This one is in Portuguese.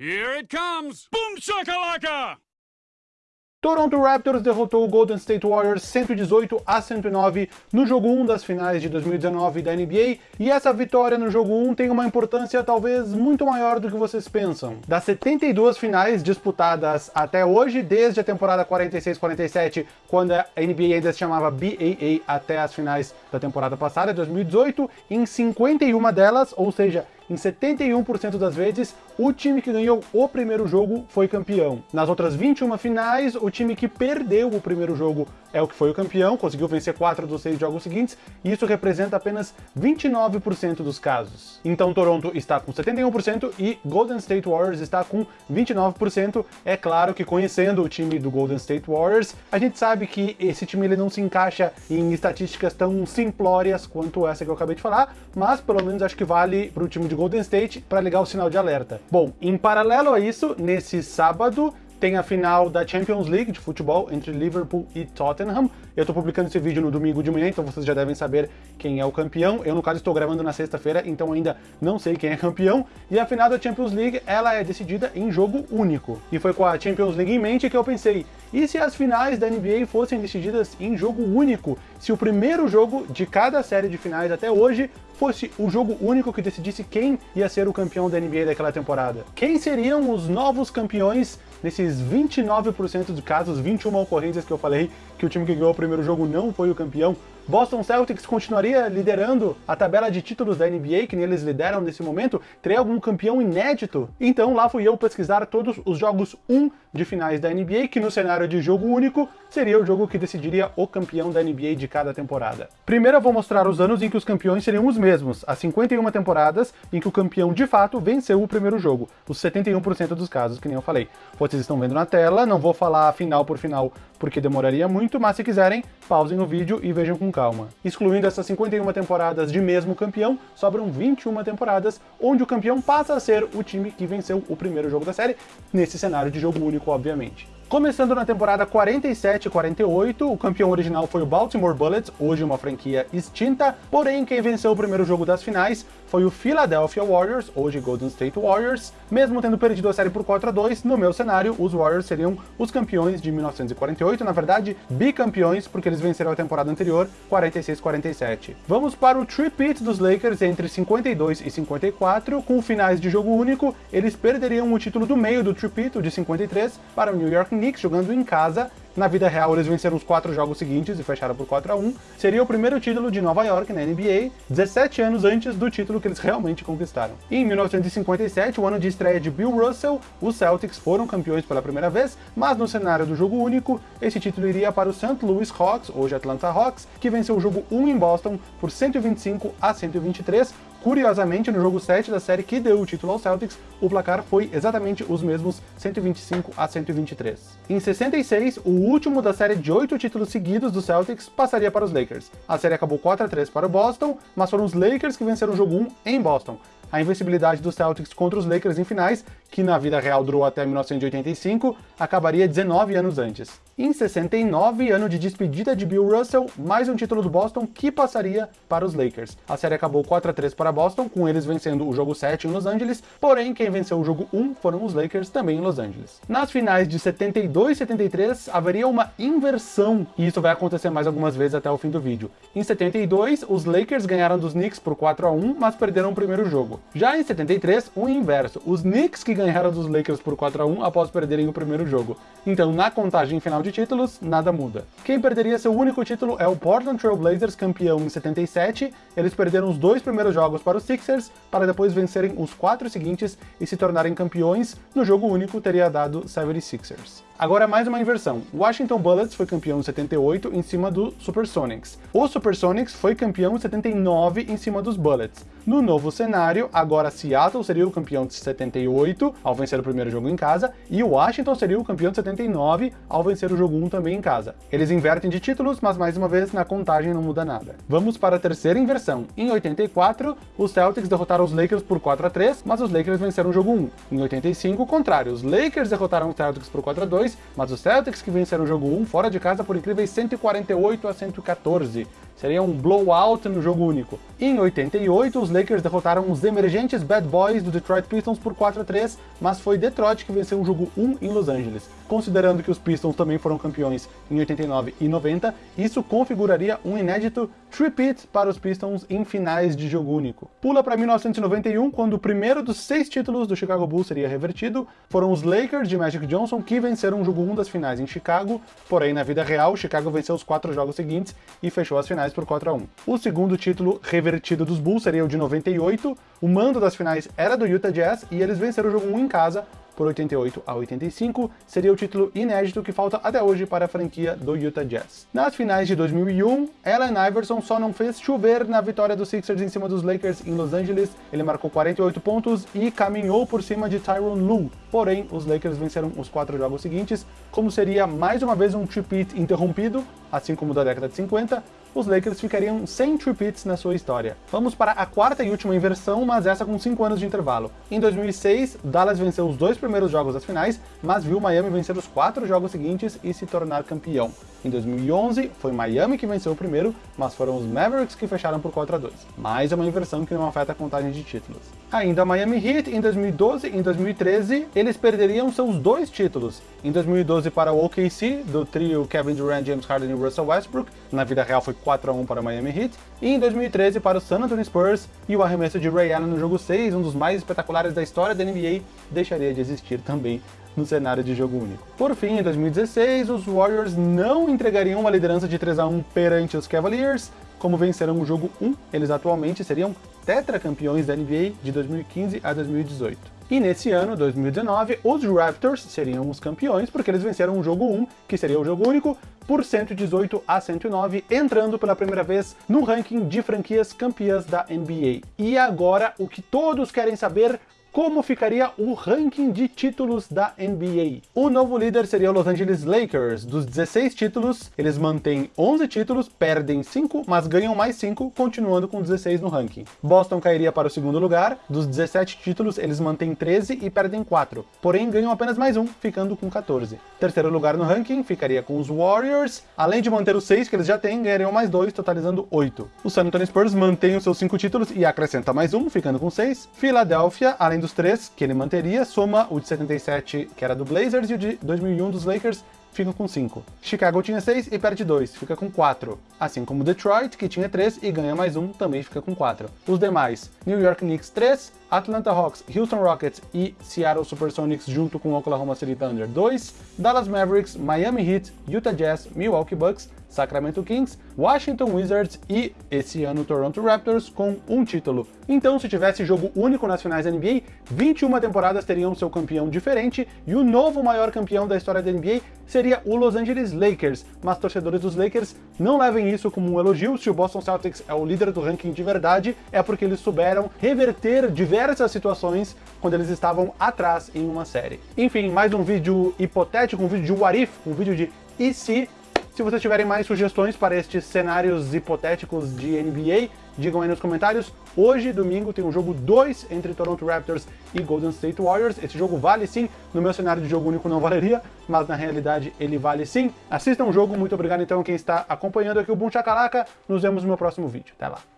Here it comes! Boom shakalaka! Toronto Raptors derrotou o Golden State Warriors 118 a 109 no jogo 1 das finais de 2019 da NBA, e essa vitória no jogo 1 tem uma importância talvez muito maior do que vocês pensam. Das 72 finais disputadas até hoje, desde a temporada 46-47, quando a NBA ainda se chamava BAA, até as finais da temporada passada, 2018, em 51 delas, ou seja, em 71% das vezes, o time que ganhou o primeiro jogo foi campeão. Nas outras 21 finais, o time que perdeu o primeiro jogo é o que foi o campeão, conseguiu vencer 4 dos 6 jogos seguintes, e isso representa apenas 29% dos casos. Então Toronto está com 71% e Golden State Warriors está com 29%. É claro que conhecendo o time do Golden State Warriors, a gente sabe que esse time ele não se encaixa em estatísticas tão simplórias quanto essa que eu acabei de falar, mas pelo menos acho que vale para o time de Golden State para ligar o sinal de alerta. Bom, em paralelo a isso, nesse sábado, tem a final da Champions League de futebol entre Liverpool e Tottenham. Eu estou publicando esse vídeo no domingo de manhã, então vocês já devem saber quem é o campeão. Eu, no caso, estou gravando na sexta-feira, então ainda não sei quem é campeão. E a final da Champions League, ela é decidida em jogo único. E foi com a Champions League em mente que eu pensei, e se as finais da NBA fossem decididas em jogo único? Se o primeiro jogo de cada série de finais até hoje fosse o jogo único que decidisse quem ia ser o campeão da NBA daquela temporada? Quem seriam os novos campeões nesses 29% dos casos, 21 ocorrências que eu falei que o time que ganhou o primeiro jogo não foi o campeão, Boston Celtics continuaria liderando a tabela de títulos da NBA, que nem eles lideram nesse momento? Teria algum campeão inédito? Então lá fui eu pesquisar todos os jogos 1 de finais da NBA, que no cenário de jogo único seria o jogo que decidiria o campeão da NBA de cada temporada. Primeiro eu vou mostrar os anos em que os campeões seriam os mesmos, as 51 temporadas em que o campeão de fato venceu o primeiro jogo, os 71% dos casos, que nem eu falei. Vocês estão vendo na tela, não vou falar final por final porque demoraria muito, mas se quiserem, pausem o vídeo e vejam com calma. Excluindo essas 51 temporadas de mesmo campeão, sobram 21 temporadas, onde o campeão passa a ser o time que venceu o primeiro jogo da série, nesse cenário de jogo único, obviamente. Começando na temporada 47-48, o campeão original foi o Baltimore Bullets, hoje uma franquia extinta, porém quem venceu o primeiro jogo das finais foi o Philadelphia Warriors, hoje Golden State Warriors. Mesmo tendo perdido a série por 4 a 2, no meu cenário, os Warriors seriam os campeões de 1948, na verdade, bicampeões, porque eles venceram a temporada anterior, 46-47. Vamos para o tripit dos Lakers entre 52 e 54, com finais de jogo único, eles perderiam o título do meio do tripit, de 53, para o New York Knicks jogando em casa, na vida real, eles venceram os quatro jogos seguintes e fecharam por 4 a 1 Seria o primeiro título de Nova York na NBA, 17 anos antes do título que eles realmente conquistaram. E em 1957, o ano de estreia de Bill Russell, os Celtics foram campeões pela primeira vez, mas no cenário do jogo único, esse título iria para o St. Louis Hawks, hoje Atlanta Hawks, que venceu o jogo 1 em Boston por 125 a 123, Curiosamente, no jogo 7 da série que deu o título ao Celtics, o placar foi exatamente os mesmos 125 a 123. Em 66, o último da série de oito títulos seguidos do Celtics passaria para os Lakers. A série acabou 4 a 3 para o Boston, mas foram os Lakers que venceram o jogo 1 em Boston. A invencibilidade dos Celtics contra os Lakers em finais, que na vida real durou até 1985, acabaria 19 anos antes. Em 69, ano de despedida de Bill Russell, mais um título do Boston que passaria para os Lakers. A série acabou 4 a 3 para Boston, com eles vencendo o jogo 7 em Los Angeles, porém quem venceu o jogo 1 foram os Lakers também em Los Angeles. Nas finais de 72 e 73, haveria uma inversão, e isso vai acontecer mais algumas vezes até o fim do vídeo. Em 72, os Lakers ganharam dos Knicks por 4 a 1, mas perderam o primeiro jogo. Já em 73, o inverso, os Knicks que ganharam dos Lakers por 4 a 1 após perderem o primeiro jogo. Então, na contagem final de títulos, nada muda. Quem perderia seu único título é o Portland Trail Blazers, campeão em 77. Eles perderam os dois primeiros jogos para os Sixers, para depois vencerem os quatro seguintes e se tornarem campeões. No jogo único teria dado 76ers. Agora mais uma inversão. Washington Bullets foi campeão em 78 em cima do Supersonics. O Supersonics foi campeão em 79 em cima dos Bullets. No novo cenário, agora Seattle seria o campeão de 78 ao vencer o primeiro jogo em casa, e Washington seria o campeão de 79 ao vencer o jogo 1 também em casa. Eles invertem de títulos, mas mais uma vez na contagem não muda nada. Vamos para a terceira inversão. Em 84, os Celtics derrotaram os Lakers por 4 a 3, mas os Lakers venceram o jogo 1. Em 85, o contrário, os Lakers derrotaram os Celtics por 4 a 2, mas os Celtics que venceram o jogo 1 fora de casa por incríveis 148 a 114. Seria um blowout no jogo único. Em 88, os Lakers derrotaram os emergentes Bad Boys do Detroit Pistons por 4 a 3, mas foi Detroit que venceu o jogo 1 em Los Angeles. Considerando que os Pistons também foram campeões em 89 e 90, isso configuraria um inédito tripit para os Pistons em finais de jogo único. Pula para 1991, quando o primeiro dos seis títulos do Chicago Bulls seria revertido, foram os Lakers de Magic Johnson que venceram o jogo 1 das finais em Chicago, porém na vida real, Chicago venceu os quatro jogos seguintes e fechou as finais por 4 a 1. O segundo título revertido dos Bulls seria o de 98, o mando das finais era do Utah Jazz e eles venceram o jogo 1 em casa, por 88 a 85, seria o título inédito que falta até hoje para a franquia do Utah Jazz. Nas finais de 2001, Allen Iverson só não fez chover na vitória dos Sixers em cima dos Lakers em Los Angeles, ele marcou 48 pontos e caminhou por cima de Tyronn Lue, porém os Lakers venceram os quatro jogos seguintes, como seria mais uma vez um tripit interrompido, assim como da década de 50, os Lakers ficariam sem tripits na sua história. Vamos para a quarta e última inversão, mas essa com 5 anos de intervalo. Em 2006, Dallas venceu os dois primeiros jogos das finais, mas viu Miami vencer os quatro jogos seguintes e se tornar campeão. Em 2011, foi Miami que venceu o primeiro, mas foram os Mavericks que fecharam por 4 a 2. Mais uma inversão que não afeta a contagem de títulos. Ainda Miami Heat, em 2012 e em 2013, eles perderiam seus dois títulos. Em 2012 para o OKC, do trio Kevin Durant, James Harden e Russell Westbrook, na vida real foi 4 a 1 para o Miami Heat, e em 2013 para o San Antonio Spurs, e o arremesso de Ray Allen no jogo 6, um dos mais espetaculares da história da NBA, deixaria de existir também no cenário de jogo único. Por fim, em 2016, os Warriors não entregariam uma liderança de 3 a 1 perante os Cavaliers, como venceram o jogo 1, eles atualmente seriam tetracampeões da NBA de 2015 a 2018. E nesse ano, 2019, os Raptors seriam os campeões porque eles venceram o jogo 1, que seria o jogo único, por 118 a 109, entrando pela primeira vez no ranking de franquias campeãs da NBA. E agora, o que todos querem saber, como ficaria o ranking de títulos da NBA. O novo líder seria o Los Angeles Lakers. Dos 16 títulos, eles mantêm 11 títulos, perdem 5, mas ganham mais 5, continuando com 16 no ranking. Boston cairia para o segundo lugar. Dos 17 títulos, eles mantêm 13 e perdem 4, porém ganham apenas mais um, ficando com 14. Terceiro lugar no ranking ficaria com os Warriors. Além de manter os 6 que eles já têm, ganhariam mais 2, totalizando 8. O San Antonio Spurs mantém os seus 5 títulos e acrescenta mais um, ficando com 6. Philadelphia, além dos dos três que ele manteria, soma o de 77, que era do Blazers, e o de 2001 dos Lakers, fica com 5. Chicago tinha 6 e perde 2, fica com 4. Assim como Detroit, que tinha 3 e ganha mais um, também fica com 4. Os demais, New York Knicks 3, Atlanta Hawks, Houston Rockets e Seattle Supersonics junto com Oklahoma City Thunder 2, Dallas Mavericks, Miami Heat, Utah Jazz, Milwaukee Bucks, Sacramento Kings, Washington Wizards e, esse ano, Toronto Raptors com um título. Então, se tivesse jogo único nas finais da NBA, 21 temporadas teriam seu campeão diferente e o novo maior campeão da história da NBA seria o Los Angeles Lakers. Mas torcedores dos Lakers não levem isso como um elogio, se o Boston Celtics é o líder do ranking de verdade, é porque eles souberam reverter diversas situações quando eles estavam atrás em uma série. Enfim, mais um vídeo hipotético, um vídeo de what if, um vídeo de e se se vocês tiverem mais sugestões para estes cenários hipotéticos de NBA, digam aí nos comentários. Hoje, domingo, tem um jogo 2 entre Toronto Raptors e Golden State Warriors. Esse jogo vale sim, no meu cenário de jogo único não valeria, mas na realidade ele vale sim. Assistam o jogo, muito obrigado então quem está acompanhando aqui o Boom Chacalaca. Nos vemos no meu próximo vídeo. Até lá.